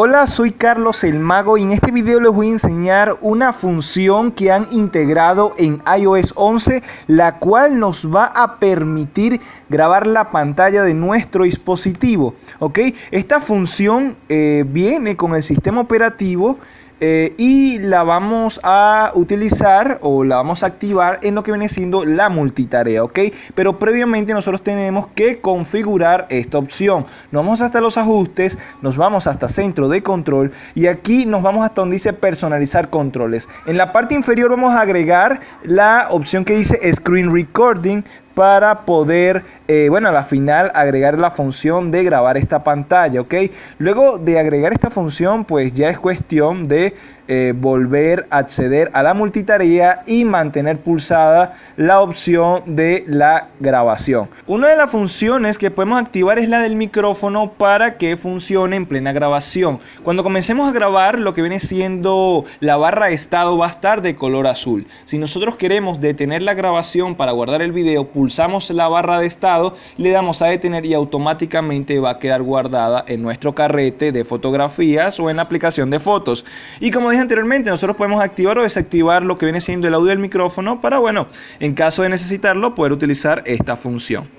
Hola, soy Carlos el Mago y en este video les voy a enseñar una función que han integrado en iOS 11 la cual nos va a permitir grabar la pantalla de nuestro dispositivo. ¿ok? Esta función eh, viene con el sistema operativo eh, y la vamos a utilizar o la vamos a activar en lo que viene siendo la multitarea, ¿ok? Pero previamente nosotros tenemos que configurar esta opción. Nos vamos hasta los ajustes, nos vamos hasta centro de control y aquí nos vamos hasta donde dice personalizar controles. En la parte inferior vamos a agregar la opción que dice Screen Recording para poder, eh, bueno, a la final agregar la función de grabar esta pantalla, ¿ok? Luego de agregar esta función, pues ya es cuestión de eh, volver a acceder a la multitarea y mantener pulsada la opción de la grabación. Una de las funciones que podemos activar es la del micrófono para que funcione en plena grabación. Cuando comencemos a grabar lo que viene siendo la barra de estado va a estar de color azul. Si nosotros queremos detener la grabación para guardar el video, pulsamos la barra de estado, le damos a detener y automáticamente va a quedar guardada en nuestro carrete de fotografías o en la aplicación de fotos. Y como anteriormente, nosotros podemos activar o desactivar lo que viene siendo el audio del micrófono para, bueno, en caso de necesitarlo, poder utilizar esta función.